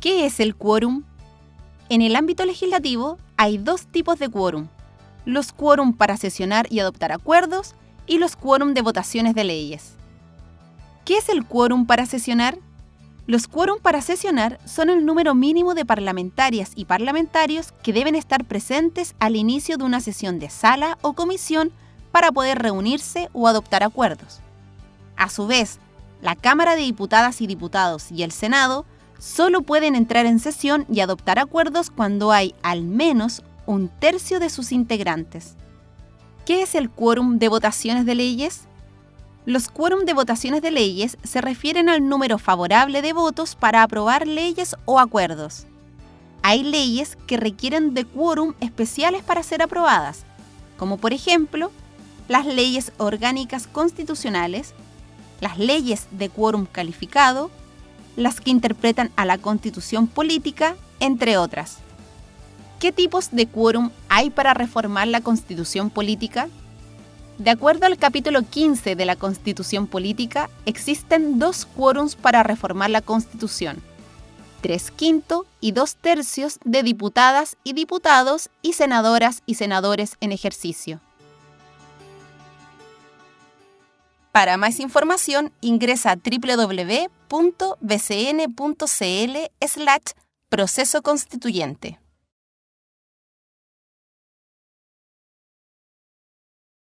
¿Qué es el quórum? En el ámbito legislativo hay dos tipos de quórum. Los quórum para sesionar y adoptar acuerdos y los quórum de votaciones de leyes. ¿Qué es el quórum para sesionar? Los quórum para sesionar son el número mínimo de parlamentarias y parlamentarios que deben estar presentes al inicio de una sesión de sala o comisión para poder reunirse o adoptar acuerdos. A su vez, la Cámara de Diputadas y Diputados y el Senado solo pueden entrar en sesión y adoptar acuerdos cuando hay al menos un tercio de sus integrantes. ¿Qué es el quórum de votaciones de leyes? Los quórum de votaciones de leyes se refieren al número favorable de votos para aprobar leyes o acuerdos. Hay leyes que requieren de quórum especiales para ser aprobadas, como por ejemplo las leyes orgánicas constitucionales, las leyes de quórum calificado, las que interpretan a la constitución política, entre otras. ¿Qué tipos de quórum hay para reformar la constitución política? De acuerdo al capítulo 15 de la Constitución Política, existen dos quórums para reformar la Constitución. Tres quinto y dos tercios de diputadas y diputados y senadoras y senadores en ejercicio. Para más información ingresa a www.bcn.cl slash proceso constituyente.